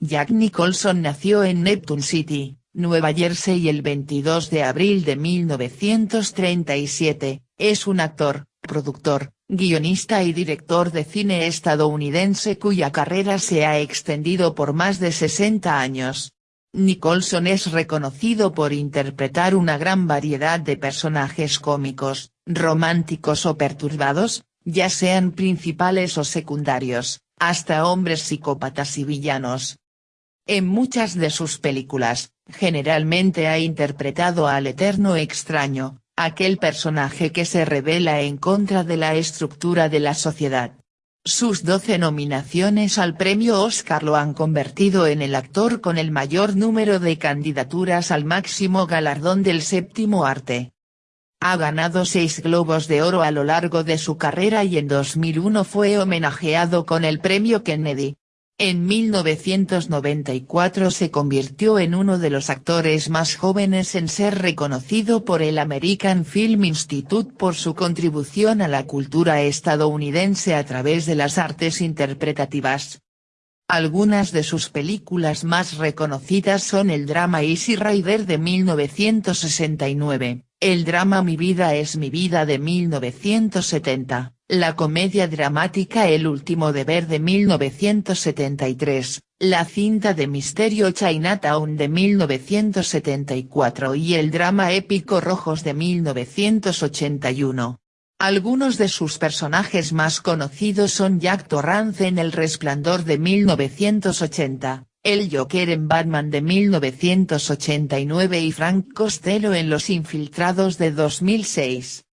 Jack Nicholson nació en Neptune City, Nueva Jersey el 22 de abril de 1937, es un actor, productor, guionista y director de cine estadounidense cuya carrera se ha extendido por más de 60 años. Nicholson es reconocido por interpretar una gran variedad de personajes cómicos, románticos o perturbados, ya sean principales o secundarios, hasta hombres psicópatas y villanos. En muchas de sus películas, generalmente ha interpretado al eterno extraño, aquel personaje que se revela en contra de la estructura de la sociedad. Sus 12 nominaciones al premio Oscar lo han convertido en el actor con el mayor número de candidaturas al máximo galardón del séptimo arte. Ha ganado seis Globos de Oro a lo largo de su carrera y en 2001 fue homenajeado con el premio Kennedy. En 1994 se convirtió en uno de los actores más jóvenes en ser reconocido por el American Film Institute por su contribución a la cultura estadounidense a través de las artes interpretativas. Algunas de sus películas más reconocidas son el drama Easy Rider de 1969, el drama Mi vida es mi vida de 1970 la comedia dramática El último deber de 1973, la cinta de misterio Chinatown de 1974 y el drama épico Rojos de 1981. Algunos de sus personajes más conocidos son Jack Torrance en El Resplandor de 1980, el Joker en Batman de 1989 y Frank Costello en Los Infiltrados de 2006.